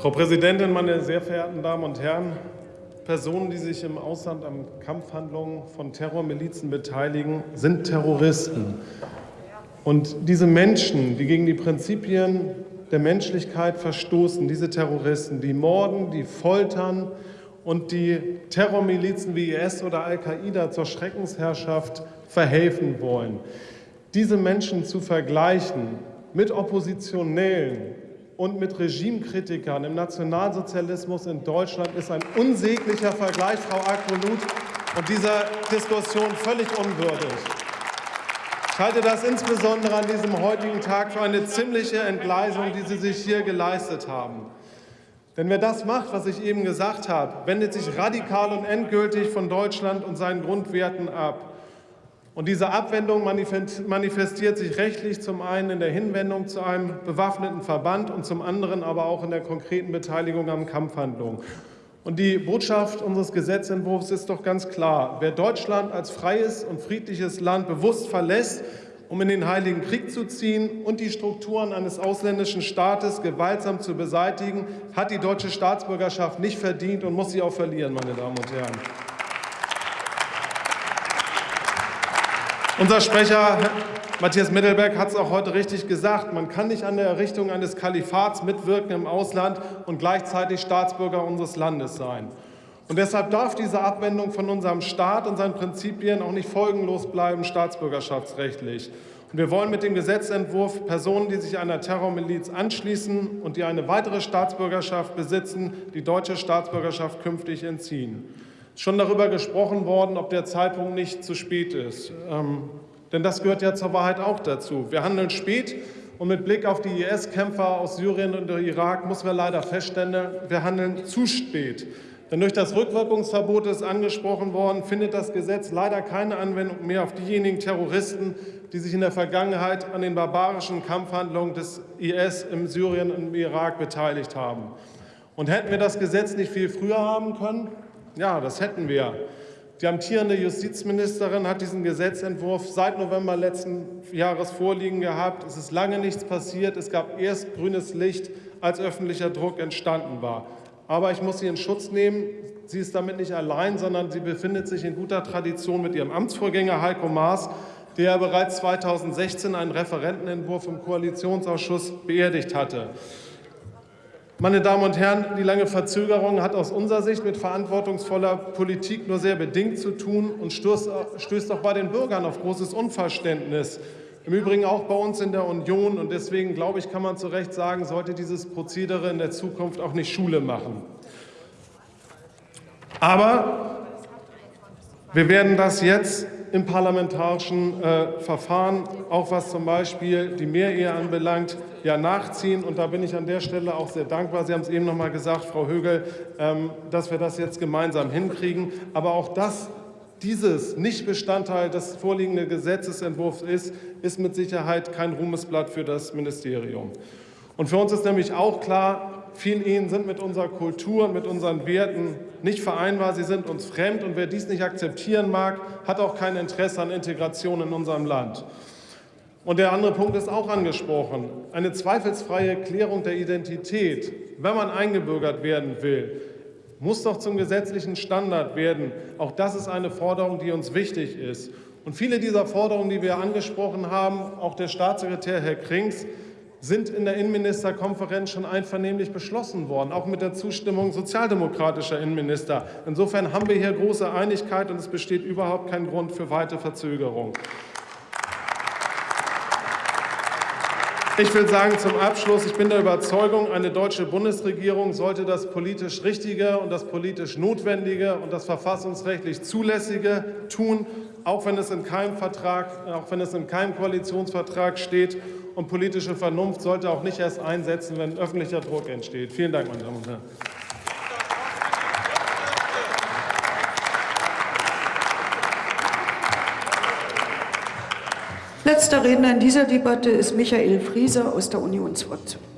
Frau Präsidentin, meine sehr verehrten Damen und Herren! Personen, die sich im Ausland an Kampfhandlungen von Terrormilizen beteiligen, sind Terroristen. Und diese Menschen, die gegen die Prinzipien der Menschlichkeit verstoßen, diese Terroristen, die morden, die foltern und die Terrormilizen wie IS oder Al-Qaida zur Schreckensherrschaft verhelfen wollen. Diese Menschen zu vergleichen mit Oppositionellen und mit Regimekritikern im Nationalsozialismus in Deutschland ist ein unsäglicher Vergleich, Frau Akrolut, und dieser Diskussion völlig unwürdig. Ich halte das insbesondere an diesem heutigen Tag für eine ziemliche Entgleisung, die Sie sich hier geleistet haben. Denn wer das macht, was ich eben gesagt habe, wendet sich radikal und endgültig von Deutschland und seinen Grundwerten ab. Und diese Abwendung manifestiert sich rechtlich zum einen in der Hinwendung zu einem bewaffneten Verband und zum anderen aber auch in der konkreten Beteiligung an Kampfhandlungen. Und die Botschaft unseres Gesetzentwurfs ist doch ganz klar. Wer Deutschland als freies und friedliches Land bewusst verlässt, um in den Heiligen Krieg zu ziehen und die Strukturen eines ausländischen Staates gewaltsam zu beseitigen, hat die deutsche Staatsbürgerschaft nicht verdient und muss sie auch verlieren, meine Damen und Herren. Unser Sprecher Matthias Mittelberg hat es auch heute richtig gesagt. Man kann nicht an der Errichtung eines Kalifats mitwirken im Ausland und gleichzeitig Staatsbürger unseres Landes sein. Und deshalb darf diese Abwendung von unserem Staat und seinen Prinzipien auch nicht folgenlos bleiben, staatsbürgerschaftsrechtlich. Und wir wollen mit dem Gesetzentwurf Personen, die sich einer Terrormiliz anschließen und die eine weitere Staatsbürgerschaft besitzen, die deutsche Staatsbürgerschaft künftig entziehen schon darüber gesprochen worden, ob der Zeitpunkt nicht zu spät ist. Ähm, denn das gehört ja zur Wahrheit auch dazu. Wir handeln spät und mit Blick auf die IS-Kämpfer aus Syrien und Irak muss man leider feststellen, wir handeln zu spät. Denn durch das Rückwirkungsverbot ist angesprochen worden, findet das Gesetz leider keine Anwendung mehr auf diejenigen Terroristen, die sich in der Vergangenheit an den barbarischen Kampfhandlungen des IS im Syrien und im Irak beteiligt haben. Und hätten wir das Gesetz nicht viel früher haben können, ja, das hätten wir. Die amtierende Justizministerin hat diesen Gesetzentwurf seit November letzten Jahres vorliegen gehabt. Es ist lange nichts passiert. Es gab erst grünes Licht, als öffentlicher Druck entstanden war. Aber ich muss sie in Schutz nehmen. Sie ist damit nicht allein, sondern sie befindet sich in guter Tradition mit ihrem Amtsvorgänger Heiko Maas, der bereits 2016 einen Referentenentwurf im Koalitionsausschuss beerdigt hatte. Meine Damen und Herren, die lange Verzögerung hat aus unserer Sicht mit verantwortungsvoller Politik nur sehr bedingt zu tun und stößt auch bei den Bürgern auf großes Unverständnis. Im Übrigen auch bei uns in der Union. Und deswegen, glaube ich, kann man zu Recht sagen, sollte dieses Prozedere in der Zukunft auch nicht Schule machen. Aber wir werden das jetzt im parlamentarischen äh, Verfahren, auch was zum Beispiel die Mehrehe anbelangt, ja nachziehen. Und da bin ich an der Stelle auch sehr dankbar. Sie haben es eben noch mal gesagt, Frau Högel, ähm, dass wir das jetzt gemeinsam hinkriegen. Aber auch das dieses nicht Bestandteil des vorliegenden Gesetzentwurfs ist, ist mit Sicherheit kein Ruhmesblatt für das Ministerium. Und für uns ist nämlich auch klar, viele Ehen sind mit unserer Kultur und mit unseren Werten nicht vereinbar, sie sind uns fremd und wer dies nicht akzeptieren mag, hat auch kein Interesse an Integration in unserem Land. Und der andere Punkt ist auch angesprochen. Eine zweifelsfreie Klärung der Identität, wenn man eingebürgert werden will, muss doch zum gesetzlichen Standard werden. Auch das ist eine Forderung, die uns wichtig ist. Und viele dieser Forderungen, die wir angesprochen haben, auch der Staatssekretär Herr Krings, sind in der Innenministerkonferenz schon einvernehmlich beschlossen worden, auch mit der Zustimmung sozialdemokratischer Innenminister. Insofern haben wir hier große Einigkeit und es besteht überhaupt kein Grund für weitere Verzögerung. Ich will sagen zum Abschluss, ich bin der Überzeugung, eine deutsche Bundesregierung sollte das politisch Richtige und das politisch Notwendige und das verfassungsrechtlich Zulässige tun, auch wenn es in keinem Vertrag, auch wenn es in keinem Koalitionsvertrag steht. Und politische Vernunft sollte auch nicht erst einsetzen, wenn öffentlicher Druck entsteht. Vielen Dank, meine Damen und Herren. Letzter Redner in dieser Debatte ist Michael Frieser aus der Unionsfraktion.